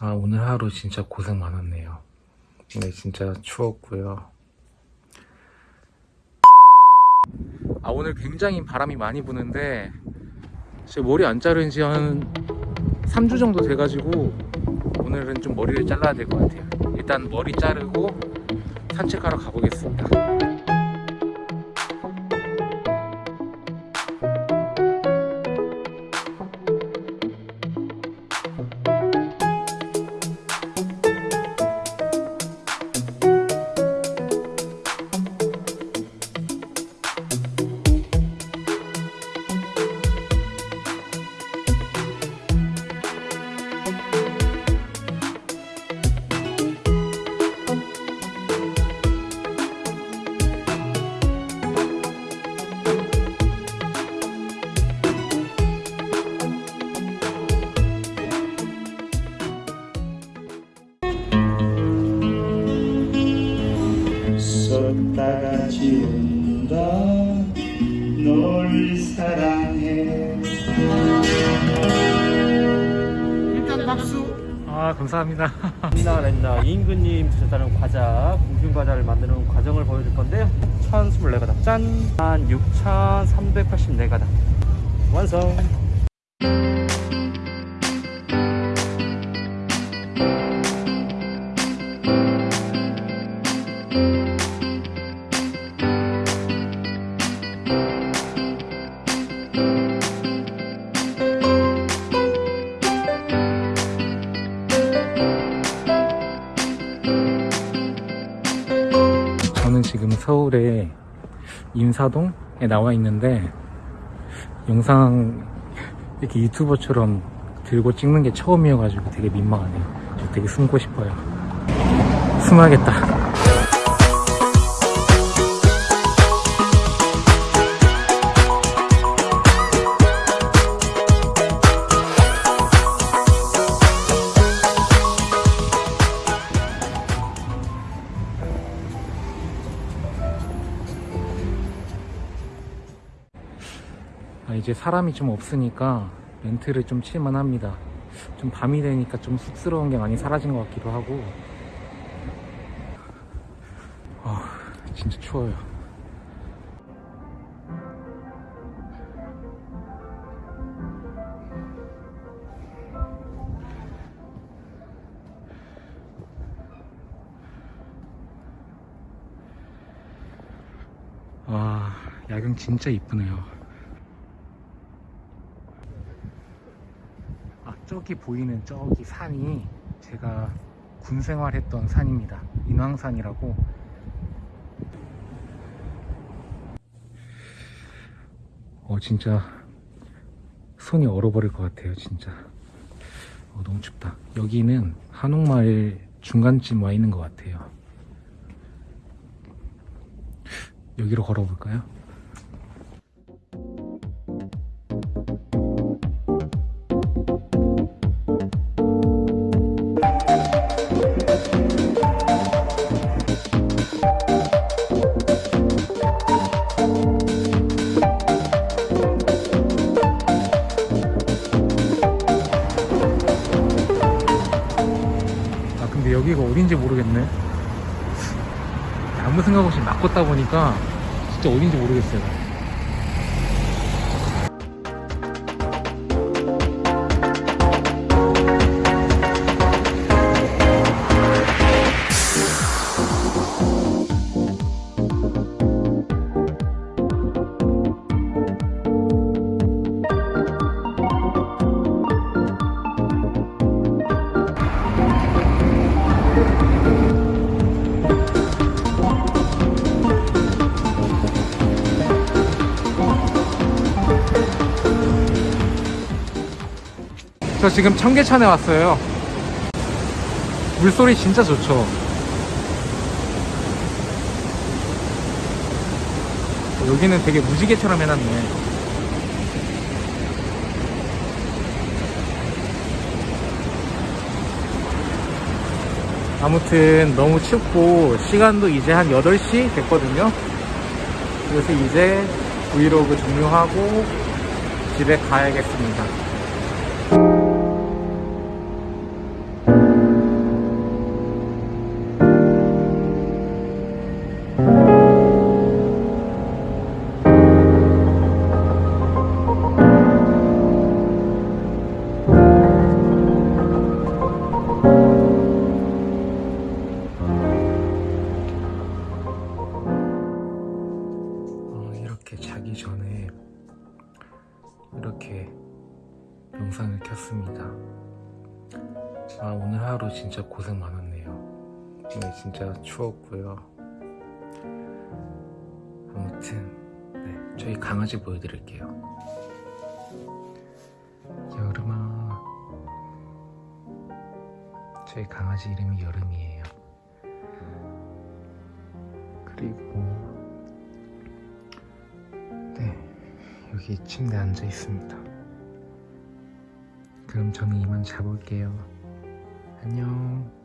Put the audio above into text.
아 오늘 하루 진짜 고생 많았네요. 네 진짜 추웠고요. 아 오늘 굉장히 바람이 많이 부는데 제 머리 안 자른 지 한 3주 정도 돼가지고 오늘은 좀 머리를 잘라야 될 것 같아요. 일단 머리 자르고 산책하러 가보겠습니다 쏟다가 지운다. 널 사랑해. 일단 박수. 아 감사합니다. 렌나 렌나 임금님 드셨다는 과자 공균 과자를 만드는 과정을 보여줄 건데요. 1024가닥. 짠! 한 6384가닥. 완성! 서울의 인사동에 나와 있는데 영상 이렇게 유튜버처럼 들고 찍는 게 처음이어가지고 되게 민망하네요. 저 되게 숨고 싶어요. 숨어야겠다. 이제 사람이 좀 없으니까 멘트를 좀 칠만 합니다. 좀 밤이 되니까 좀 쑥스러운 게 많이 사라진 것 같기도 하고. 아, 진짜 추워요. 와, 야경 진짜 이쁘네요. 아, 저기 보이는 저기 산이 제가 군 생활했던 산입니다. 인왕산이라고. 어, 진짜 손이 얼어버릴 것 같아요, 진짜. 어, 너무 춥다. 여기는 한옥마을 중간쯤 와 있는 것 같아요. 여기로 걸어볼까요? 아무 생각 없이 막 걷다 보니까 진짜 어딘지 모르겠어요 저 지금 청계천에 왔어요. 물소리 진짜 좋죠? 여기는 되게 무지개처럼 해놨네. 아무튼 너무 춥고 시간도 이제 한 8시 됐거든요. 그래서 이제 브이로그 종료하고 집에 가야겠습니다 자기 전에 이렇게 영상을 켰습니다. 아, 오늘 하루 진짜 고생 많았네요. 오늘 진짜 추웠고요. 아무튼, 네, 저희 강아지 보여드릴게요. 여름아. 저희 강아지 이름이 여름이에요. 그리고, 여기 침대에 앉아 있습니다. 그럼 저는 이만 자볼게요. 안녕.